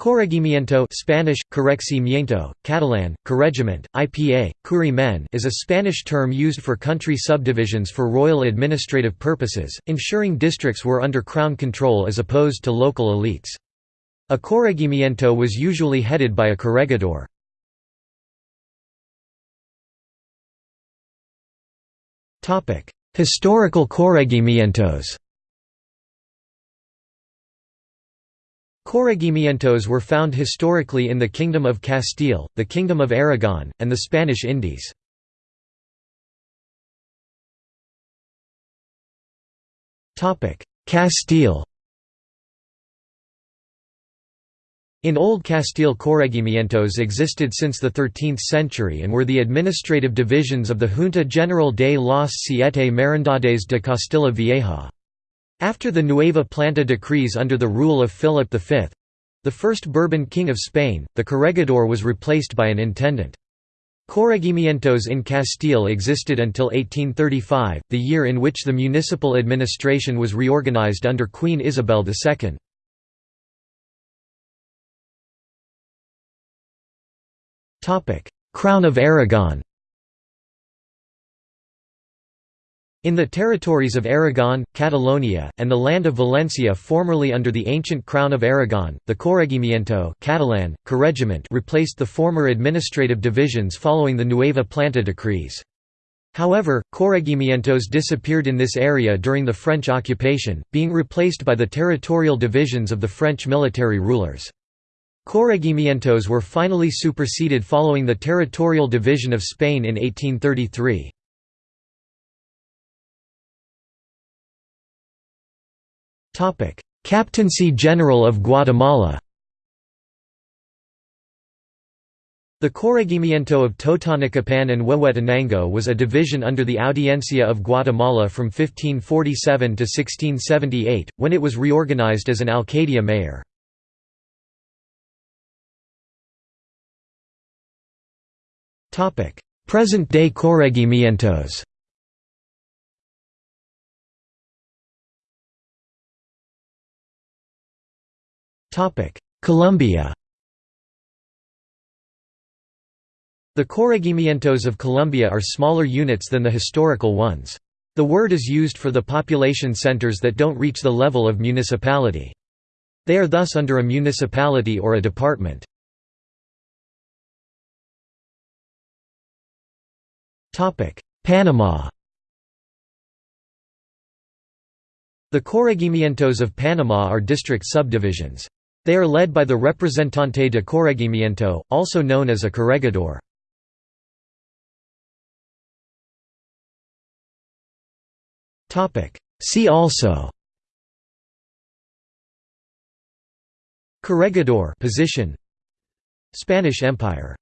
Corregimiento Spanish, corregimiento, Catalan, corregiment, IPA, curimen is a Spanish term used for country subdivisions for royal administrative purposes, ensuring districts were under crown control as opposed to local elites. A corregimiento was usually headed by a corregidor. Historical corregimientos Corregimientos were found historically in the Kingdom of Castile, the Kingdom of Aragon, and the Spanish Indies. Castile In Old Castile corregimientos existed since the 13th century and were the administrative divisions of the Junta General de las Siete Merindades de Castilla Vieja. After the Nueva Planta decrees under the rule of Philip V—the first Bourbon king of Spain, the corregidor was replaced by an intendant. Corregimientos in Castile existed until 1835, the year in which the municipal administration was reorganized under Queen Isabel II. Crown of Aragon In the territories of Aragon, Catalonia, and the land of Valencia formerly under the ancient Crown of Aragon, the Corregimiento Catalan, Corregiment replaced the former administrative divisions following the Nueva Planta decrees. However, corregimientos disappeared in this area during the French occupation, being replaced by the territorial divisions of the French military rulers. Corregimientos were finally superseded following the territorial division of Spain in 1833. Captaincy General of Guatemala The Corregimiento of Totonicapán and Huehuetenango was a division under the Audiencia of Guatemala from 1547 to 1678, when it was reorganized as an alcaldía mayor. Present-day corregimientos Colombia The corregimientos of Colombia are smaller units than the historical ones. The word is used for the population centers that don't reach the level of municipality. They are thus under a municipality or a department. Panama The corregimientos of Panama are district subdivisions. They are led by the Representante de Corregimiento, also known as a corregidor. See also Corregidor position. Spanish Empire